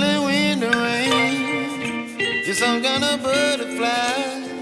The rain. Some kind of butterfly.